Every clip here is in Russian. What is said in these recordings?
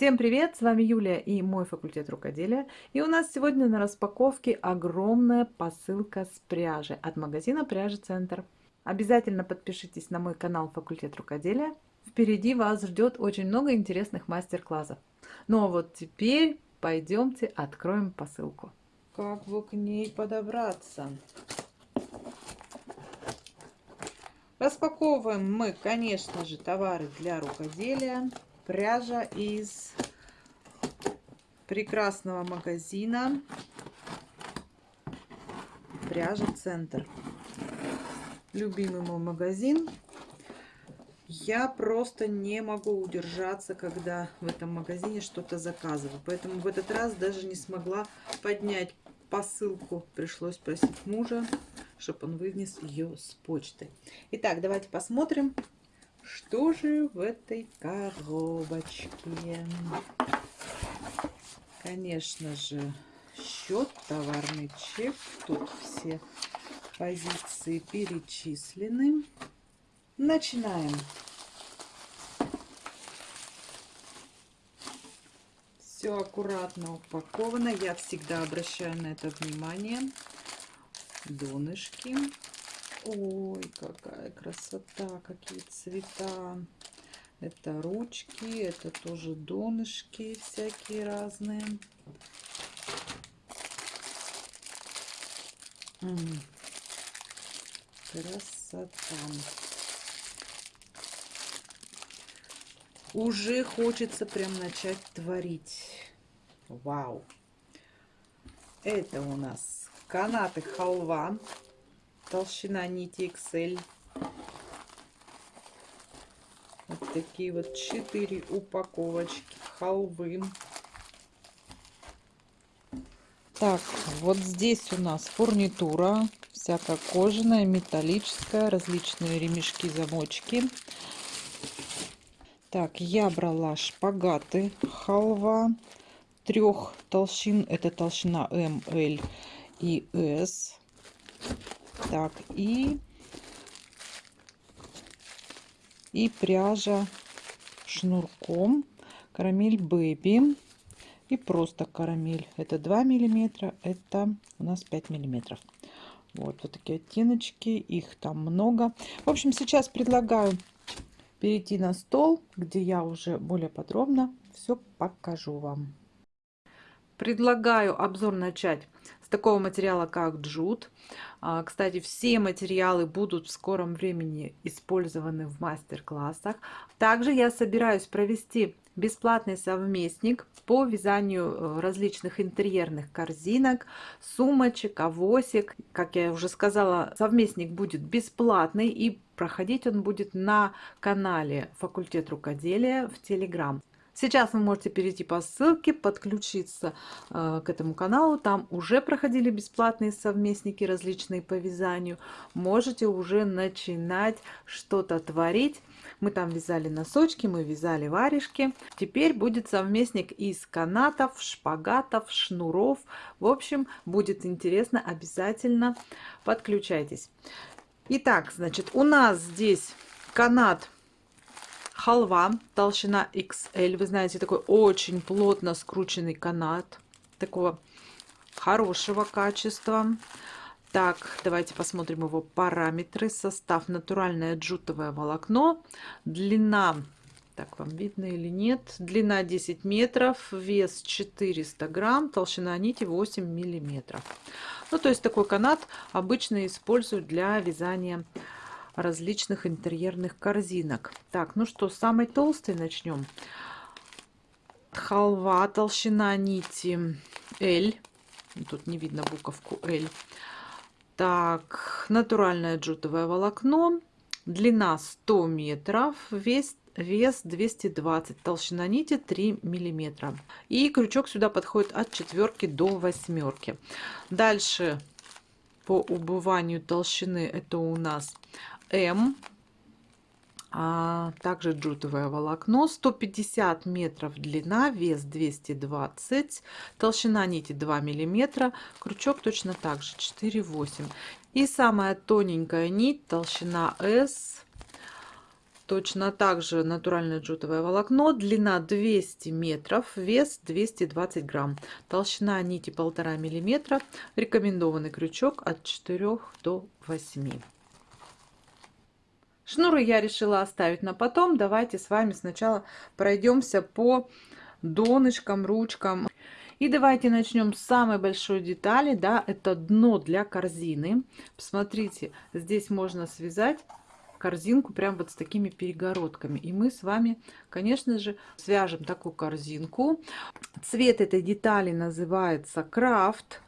Всем привет! С вами Юлия и мой факультет рукоделия. И у нас сегодня на распаковке огромная посылка с пряжи от магазина Пряжи Центр. Обязательно подпишитесь на мой канал Факультет рукоделия. Впереди вас ждет очень много интересных мастер-классов. Ну а вот теперь пойдемте откроем посылку. Как бы к ней подобраться? Распаковываем мы, конечно же, товары для рукоделия пряжа из прекрасного магазина. Пряжа центр. Любимый мой магазин. Я просто не могу удержаться когда в этом магазине что-то заказываю. Поэтому в этот раз даже не смогла поднять посылку. Пришлось просить мужа чтобы он вынес ее с почты. Итак давайте посмотрим что же в этой коробочке? Конечно же, счет, товарный чек. Тут все позиции перечислены. Начинаем. Все аккуратно упаковано. Я всегда обращаю на это внимание. Донышки. Ой, какая красота, какие цвета. Это ручки, это тоже донышки всякие разные. Красота. Уже хочется прям начать творить. Вау! Это у нас канаты халва толщина нити XL. Вот такие вот четыре упаковочки халвы. Так, вот здесь у нас фурнитура, всякая кожаная, металлическая, различные ремешки, замочки. Так, я брала шпагаты халва трех толщин. Это толщина М, и С. Так, и, и пряжа шнурком. Карамель Бэби. И просто карамель. Это 2 миллиметра, это у нас 5 миллиметров. Вот, вот такие оттеночки, их там много. В общем, сейчас предлагаю перейти на стол, где я уже более подробно все покажу вам. Предлагаю обзор начать такого материала, как джут. А, кстати, все материалы будут в скором времени использованы в мастер-классах. Также я собираюсь провести бесплатный совместник по вязанию э, различных интерьерных корзинок, сумочек, авосик. Как я уже сказала, совместник будет бесплатный и проходить он будет на канале Факультет рукоделия в Телеграм. Сейчас вы можете перейти по ссылке, подключиться э, к этому каналу. Там уже проходили бесплатные совместники различные по вязанию. Можете уже начинать что-то творить. Мы там вязали носочки, мы вязали варежки. Теперь будет совместник из канатов, шпагатов, шнуров. В общем, будет интересно, обязательно подключайтесь. Итак, значит, у нас здесь канат халва, толщина XL. Вы знаете, такой очень плотно скрученный канат. Такого хорошего качества. Так, давайте посмотрим его параметры. Состав натуральное джутовое волокно. Длина, так вам видно или нет, длина 10 метров, вес 400 грамм, толщина нити 8 миллиметров. Ну, то есть такой канат обычно используют для вязания различных интерьерных корзинок. Так, ну что, с самой толстой начнем. Халва, толщина нити L. Тут не видно буковку L. Так, натуральное джутовое волокно. Длина 100 метров, вес, вес 220, толщина нити 3 миллиметра. И крючок сюда подходит от четверки до восьмерки. Дальше по убыванию толщины это у нас М. А также джутовое волокно 150 метров длина вес 220 толщина нити 2 миллиметра крючок точно так же 4,8 и самая тоненькая нить толщина s Точно так же натуральное джутовое волокно, длина 200 метров, вес 220 грамм, толщина нити 1,5 миллиметра, рекомендованный крючок от 4 до 8. Шнуры я решила оставить на потом. Давайте с вами сначала пройдемся по донышкам, ручкам. И давайте начнем с самой большой детали, да, это дно для корзины. Посмотрите, здесь можно связать корзинку прям вот с такими перегородками. И мы с вами, конечно же, свяжем такую корзинку. Цвет этой детали называется крафт.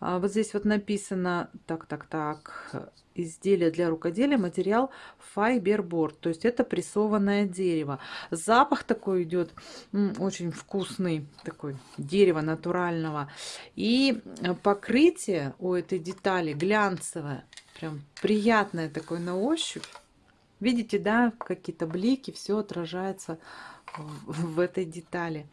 А, вот здесь вот написано, так, так, так, изделие для рукоделия, материал файберборд, то есть это прессованное дерево. Запах такой идет очень вкусный, такой дерево натурального. И покрытие у этой детали глянцевое, прям приятное такое на ощупь. Видите, да, какие-то блики, все отражается в этой детали.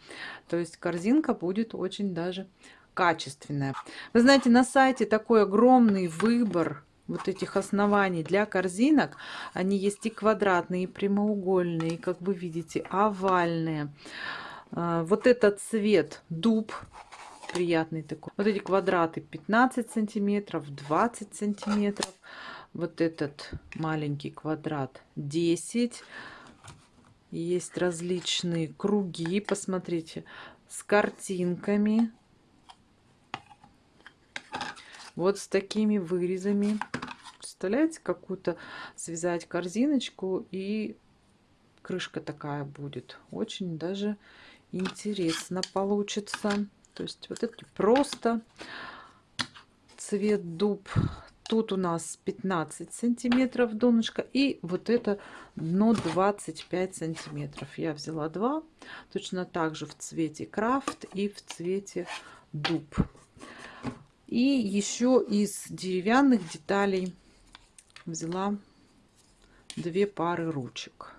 То есть корзинка будет очень даже качественная. Вы знаете, на сайте такой огромный выбор вот этих оснований для корзинок. Они есть и квадратные, и прямоугольные, и, как вы видите, овальные. А, вот этот цвет дуб приятный такой. Вот эти квадраты 15 сантиметров, 20 сантиметров вот этот маленький квадрат 10 есть различные круги посмотрите с картинками вот с такими вырезами представляете какую-то связать корзиночку и крышка такая будет очень даже интересно получится то есть вот это просто цвет дуб Тут у нас 15 сантиметров донышко и вот это дно 25 сантиметров. Я взяла два, точно так же в цвете крафт и в цвете дуб. И еще из деревянных деталей взяла две пары ручек.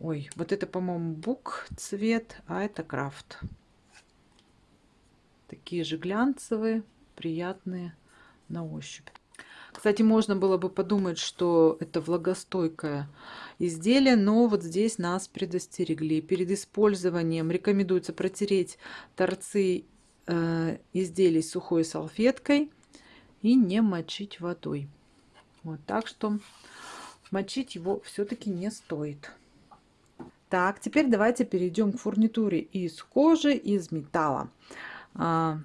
Ой, вот это, по-моему, бук цвет, а это крафт. Такие же глянцевые, приятные на ощупь. Кстати, можно было бы подумать, что это влагостойкое изделие, но вот здесь нас предостерегли. Перед использованием рекомендуется протереть торцы э, изделий сухой салфеткой и не мочить водой. Вот так что мочить его все-таки не стоит. Так, теперь давайте перейдем к фурнитуре из кожи, из металла. А,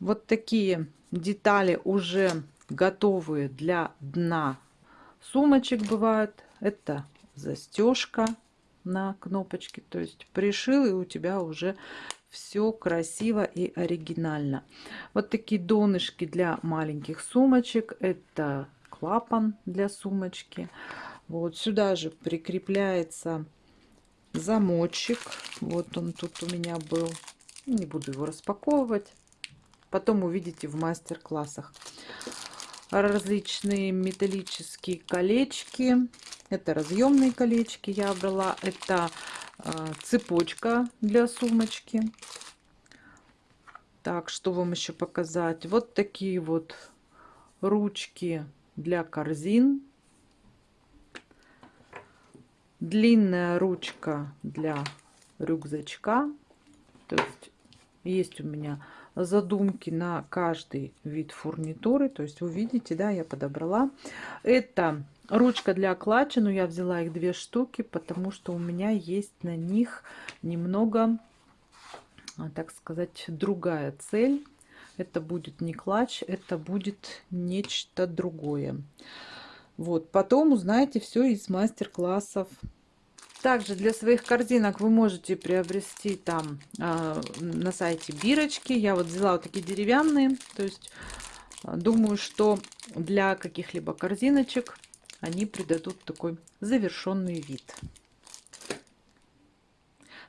вот такие детали уже готовые для дна сумочек бывают. Это застежка на кнопочке. То есть пришил и у тебя уже все красиво и оригинально. Вот такие донышки для маленьких сумочек. Это клапан для сумочки. Вот сюда же прикрепляется замочек. Вот он тут у меня был. Не буду его распаковывать. Потом увидите в мастер-классах. Различные металлические колечки. Это разъемные колечки я брала. Это э, цепочка для сумочки. Так, что вам еще показать? Вот такие вот ручки для корзин. Длинная ручка для рюкзачка. То есть есть у меня задумки на каждый вид фурнитуры. То есть вы видите, да, я подобрала. Это ручка для клатча, но я взяла их две штуки, потому что у меня есть на них немного, так сказать, другая цель. Это будет не клатч, это будет нечто другое. Вот, потом узнаете все из мастер-классов также для своих корзинок вы можете приобрести там э, на сайте бирочки. Я вот взяла вот такие деревянные. То есть а, думаю, что для каких-либо корзиночек они придадут такой завершенный вид.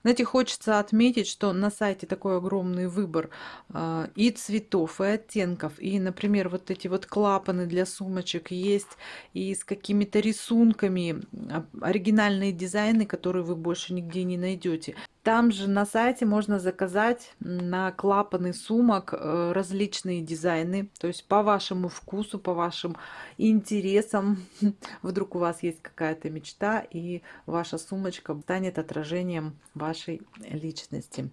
Знаете, хочется отметить, что на сайте такой огромный выбор э, и цветов, и оттенков. И, например, вот эти вот клапаны для сумочек есть и с какими-то рисунками, оригинальные дизайны, которые вы больше нигде не найдете. Там же на сайте можно заказать на клапаны сумок э, различные дизайны, то есть по вашему вкусу, по вашим интересам. Вдруг у вас есть какая-то мечта, и ваша сумочка станет отражением вашей личности.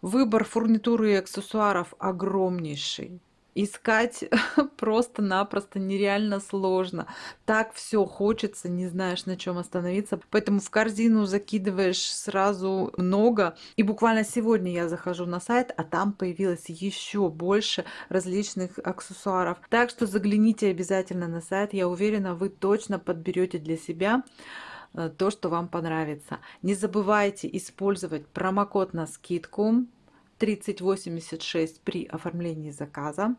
Выбор фурнитуры и аксессуаров огромнейший искать просто-напросто нереально сложно. Так все хочется, не знаешь, на чем остановиться. Поэтому в корзину закидываешь сразу много. И буквально сегодня я захожу на сайт, а там появилось еще больше различных аксессуаров. Так что загляните обязательно на сайт. Я уверена, вы точно подберете для себя э, то, что вам понравится. Не забывайте использовать промокод на скидку 3086 при оформлении заказа.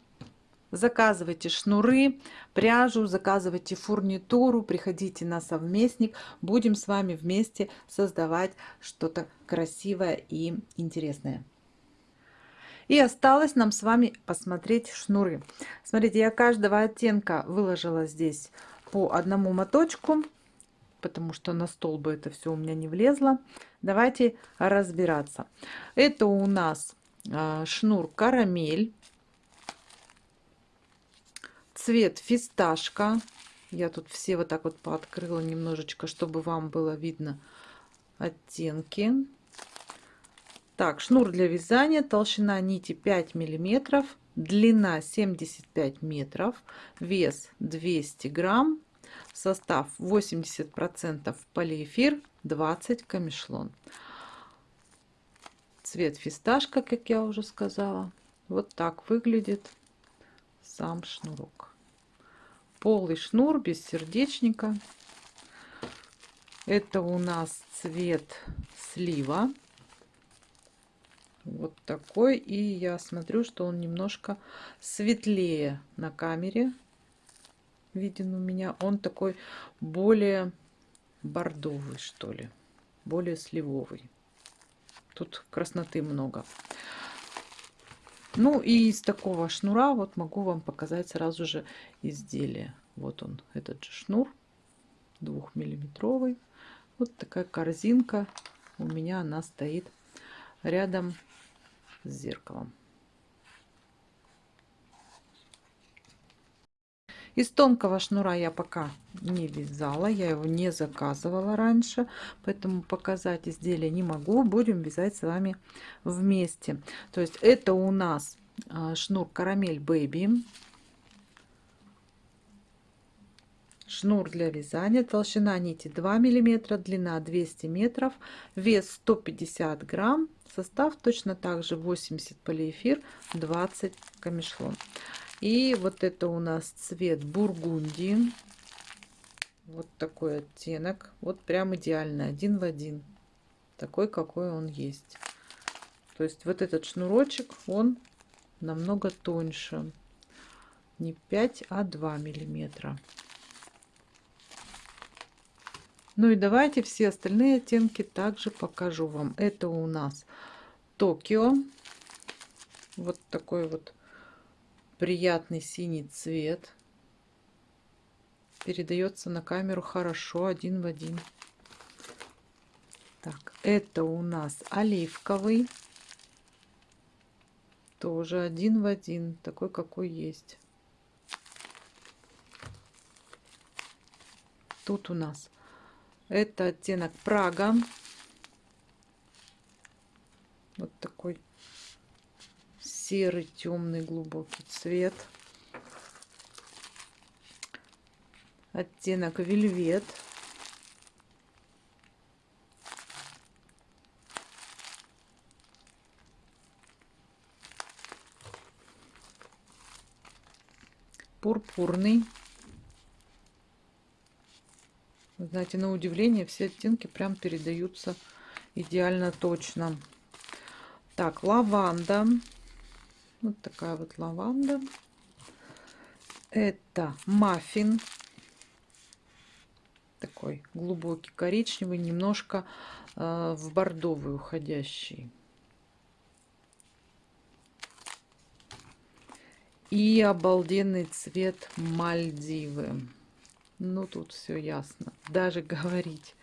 Заказывайте шнуры, пряжу, заказывайте фурнитуру, приходите на совместник. Будем с вами вместе создавать что-то красивое и интересное. И осталось нам с вами посмотреть шнуры. Смотрите, я каждого оттенка выложила здесь по одному моточку, потому что на стол бы это все у меня не влезло. Давайте разбираться. Это у нас а, шнур карамель цвет фисташка. Я тут все вот так вот пооткрыла немножечко, чтобы вам было видно оттенки. Так, шнур для вязания, толщина нити 5 миллиметров, длина 75 метров, вес 200 грамм, состав 80 процентов полиэфир, 20 камешлон. Цвет фисташка, как я уже сказала. Вот так выглядит сам шнурок полый шнур без сердечника. Это у нас цвет слива. Вот такой. И я смотрю, что он немножко светлее на камере. Виден у меня. Он такой более бордовый, что ли. Более сливовый. Тут красноты много. Ну и из такого шнура вот могу вам показать сразу же изделие. Вот он, этот же шнур, двухмиллиметровый. Вот такая корзинка у меня она стоит рядом с зеркалом. Из тонкого шнура я пока не вязала, я его не заказывала раньше, поэтому показать изделие не могу. Будем вязать с вами вместе. То есть это у нас а, шнур карамель бэби. Шнур для вязания, толщина нити 2 миллиметра, длина 200 метров, вес 150 грамм, состав точно так же 80 полиэфир, 20 камешлон. И вот это у нас цвет бургундии. Вот такой оттенок. Вот прям идеальный, один в один. Такой, какой он есть. То есть вот этот шнурочек, он намного тоньше. Не 5, а 2 миллиметра. Ну и давайте все остальные оттенки также покажу вам. Это у нас Токио. Вот такой вот приятный синий цвет. Передается на камеру хорошо, один в один. Так, это у нас оливковый. Тоже один в один, такой какой есть. Тут у нас это оттенок Прага. Вот такой серый, темный, глубокий цвет. Оттенок вельвет. Пурпурный. Знаете, на удивление все оттенки прям передаются идеально точно. Так, лаванда. Вот такая вот лаванда. Это маффин. Такой глубокий коричневый, немножко э, в бордовый уходящий. И обалденный цвет Мальдивы. Ну, тут все ясно. Даже говорить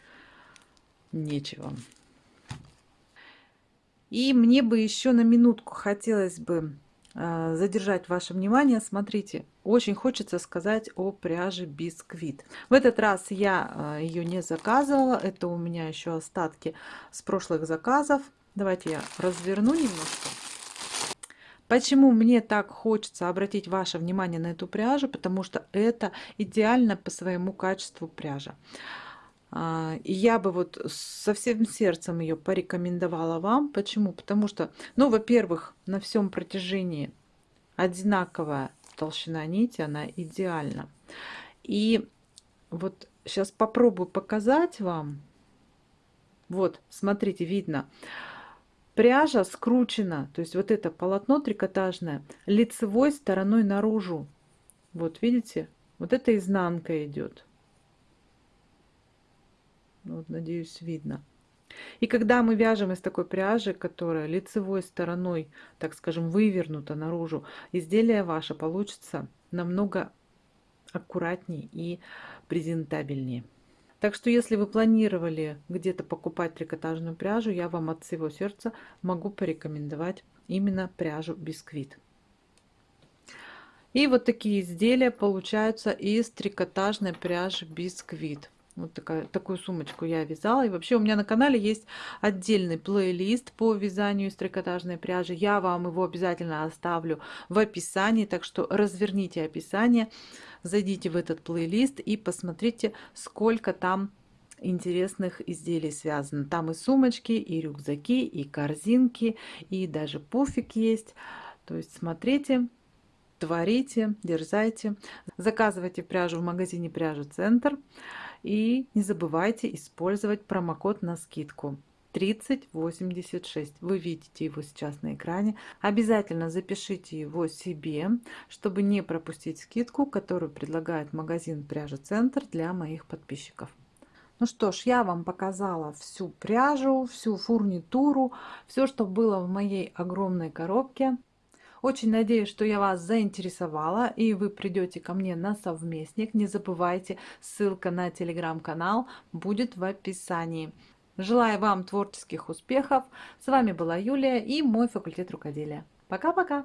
нечего. И мне бы еще на минутку хотелось бы задержать ваше внимание. Смотрите, очень хочется сказать о пряже Бисквит. В этот раз я а, ее не заказывала. Это у меня еще остатки с прошлых заказов. Давайте я разверну немножко. Почему мне так хочется обратить ваше внимание на эту пряжу? Потому что это идеально по своему качеству пряжа. А, и я бы вот со всем сердцем ее порекомендовала вам. Почему? Потому что, ну, во-первых, на всем протяжении одинаковая толщина нити, она идеальна. И вот сейчас попробую показать вам. Вот, смотрите, видно. Пряжа скручена, то есть вот это полотно трикотажное лицевой стороной наружу. Вот, видите? Вот это изнанка идет. Ну, вот, надеюсь, видно. И когда мы вяжем из такой пряжи, которая лицевой стороной, так скажем, вывернута наружу, изделие ваше получится намного аккуратнее и презентабельнее. Так что если вы планировали где-то покупать трикотажную пряжу, я вам от всего сердца могу порекомендовать именно пряжу Бисквит. И вот такие изделия получаются из трикотажной пряжи Бисквит. Вот такая, такую сумочку я вязала. И вообще у меня на канале есть отдельный плейлист по вязанию из трикотажной пряжи. Я вам его обязательно оставлю в описании. Так что разверните описание, зайдите в этот плейлист и посмотрите, сколько там интересных изделий связано. Там и сумочки, и рюкзаки, и корзинки, и даже пуфик есть. То есть смотрите, творите, дерзайте. Заказывайте пряжу в магазине Пряжа Центр. И не забывайте использовать промокод на скидку 3086. Вы видите его сейчас на экране. Обязательно запишите его себе, чтобы не пропустить скидку, которую предлагает магазин Пряжа Центр для моих подписчиков. Ну что ж, я вам показала всю пряжу, всю фурнитуру, все, что было в моей огромной коробке. Очень надеюсь, что я вас заинтересовала и вы придете ко мне на совместник. Не забывайте, ссылка на телеграм-канал будет в описании. Желаю вам творческих успехов. С вами была Юлия и мой факультет рукоделия. Пока-пока!